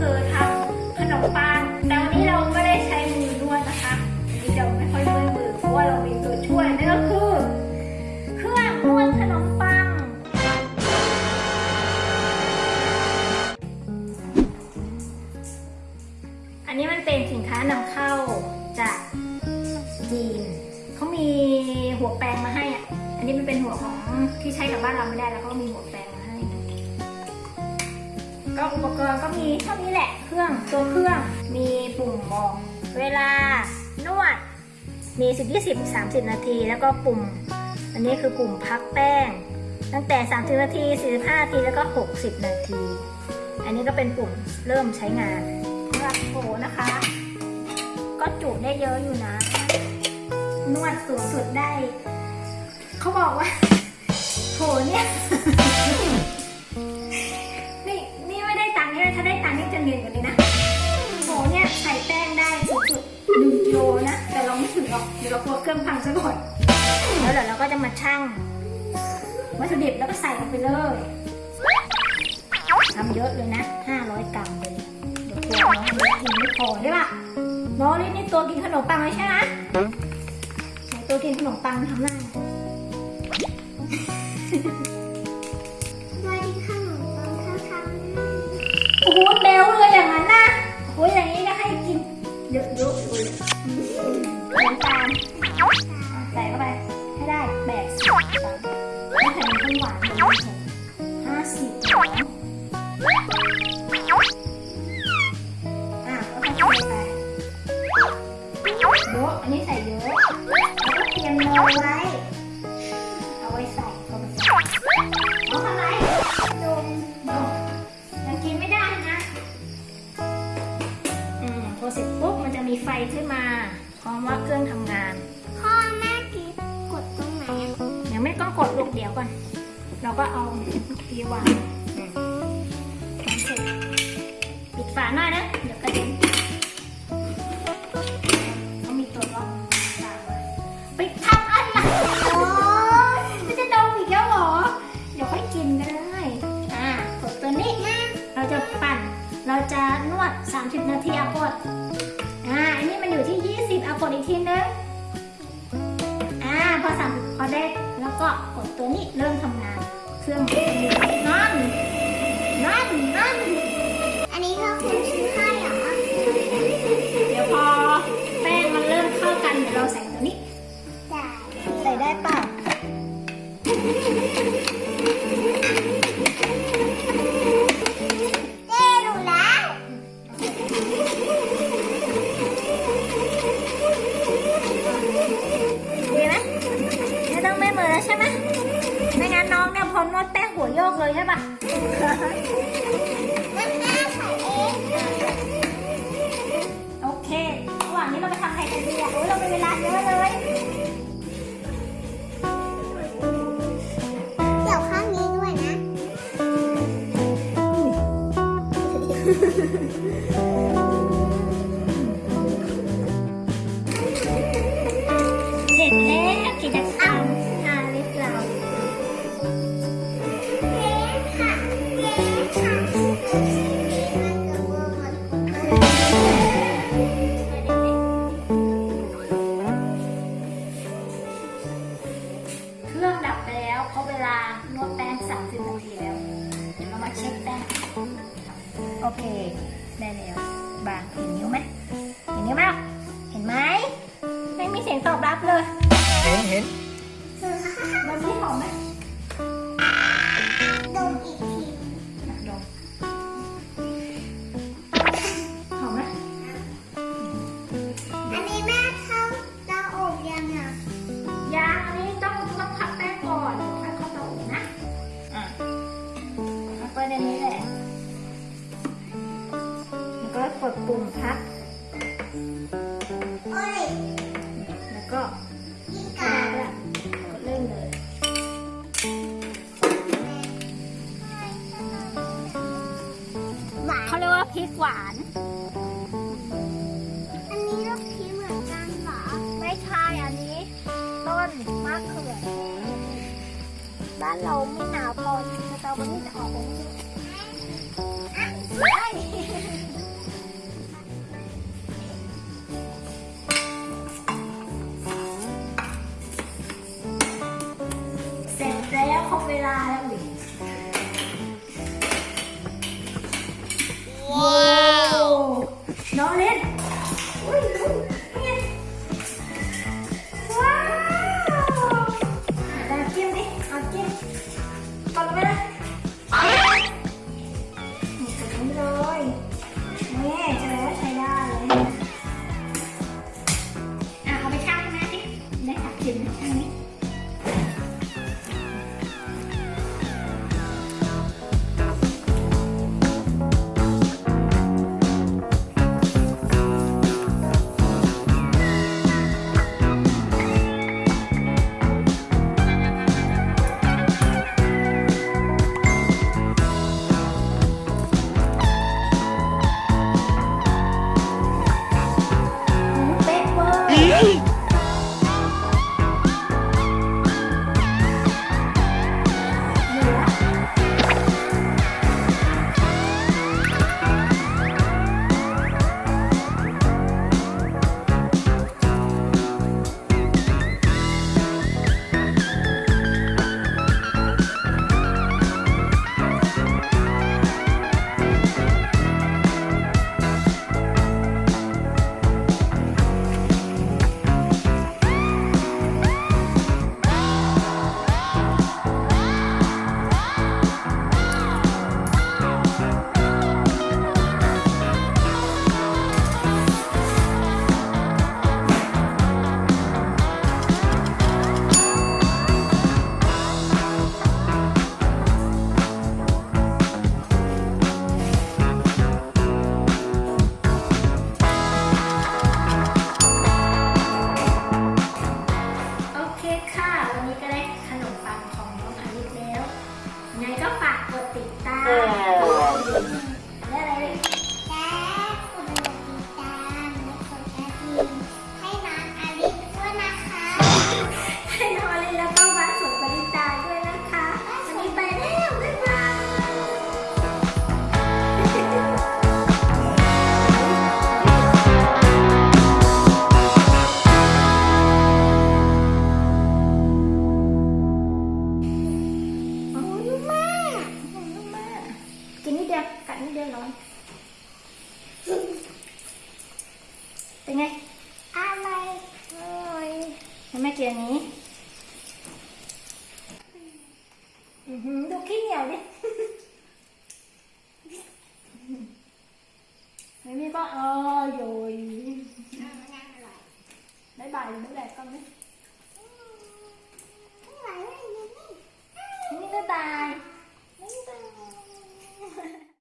คือทำขนมปังแต่วันนี้เราไม่ได้ใช้มือนวดนะคะนนี้เราไม่ค่อยด้วยมือเพราะว่าเรามีตัวช่วยนั่นก็คือเครื่องนวดขนมปัง อันนี้มันเป็นสินค้านำเข้าจากจีนเขามีหัวแปลงมาให้อะอันนี้มันเป็นหัวของที่ใช้กับบ้านเราไม่ได้แล้วก็มีหัวแปลง ก็อุปกรณ์ก็มีเท่านี้แหละเครื่องตัวเครื่องมีปุ่มบอกเวลานวด มี 10 20 30 นาที แล้วก็ปุ่ม อันนี้คือปุ่มพักแป้ง ตั้งแต่ 30 นาที 45 นาที แล้วก็ 60 นาที อันนี้ก็เป็นปุ่มเริ่มใช้งานสำหรับโถนะคะ ก็จุได้เยอะอยู่นะ นวดสูงสุดได้ เขาบอกว่าโถเนี่ย ได้ตังค์นี่จะเนียนกว่านี้นะโหเนี่ยใส่แป้งได้สุดหนึ่งกิโลนะ แต่เราไม่ถึงหรอกเดี๋ยวเรากลัวเครื่องพังซะก่อนแล้วเดี๋ยวเราก็จะมาชั่งวัตถุดิบแล้วก็ใส่ลงไปเลยทำเยอะเลยนะ 500 กรัมเลยเดี๋ยวกลัวน้องเล็กกินไม่พอใช่ปะน้องเล็กนี่ตัวกินขนมปังเลยใช่ไหมตัวกินขนมปังทำหน้า สิบกรัมอะก็ค่อยๆไปเยอะอันนี้ใส่เยอะแล้วก็เตรียมเนยไว้ เอาไว้ใส่เข้าไปใส่เอาทำไรดมดมยังกินไม่ได้นะอืมพอเสร็จปุ๊บมันจะมีไฟขึ้นมาพร้อมว่าเครื่องทำงาน พ่อแม่กิ๊บกดตรงไหนยังไม่ต้องกดลูกเดี๋ยวก่อน เราก็เอาทีวางอืมทำเสร็จปิดฝาหน่อยนะ เดี๋ยวกระเด็นเขามีตัวล็อกฝาไว้ไปทำอะไรโอ๊ยมันจะดมอีกแล้วเหรอ เดี๋ยวค่อยกินก็ได้อ่ากดตัวนี้เราจะปั่น เราจะนวด 30 นาทีเอากดอ่าอันนี้มันอยู่ที่ 20เอากดอีกทีนึงอ่าพอสามพอได้ แล้วก็กดตัวนี้เริ่มทำงาน เครื่องนั่นนั่นนั่นอันนี้ก็คุณซื้อให้เหรอเดี๋ยวพอแป้งมันเริ่มเข้ากันเดี๋ยวเราใส่ตัวนี้จ่ายใส่ได้เปล่ ใช่ไหมไม่งั้นน้องเนี่ยพอนวดแป้งหัวโยกเลยใช่ปะแม่แม่ใส่เองโอเคระหว่างนี้เราไปทำอะไรกันดีอะโอ้ยเรามีเวลาเยอะเลยเดี๋ยวข้างนี้ด้วยนะ โอเค ได้แล้วบางเห็นนิ้วไหมเห็นนิ้วไหมเห็นไหมไม่มีเสียงตอบรับเลย เห็นเห็นมันไม่หอมไหม แล้วก็กินกกัดนแล้วกดเริ่มเลยหวานเขาเรียกว่าพริกหวาน อันนี้ลูกพีเหมือนกันเหรอ ไม่ใช่อันนี้ต้นมะเขือเทศบ้านเราไม่หนาวพอสตรอเบอรี่จะออกตรงนี้ แล้ นิดเดียวร้อยเป็นไง อะไรเห็นไหมเกียร์นี้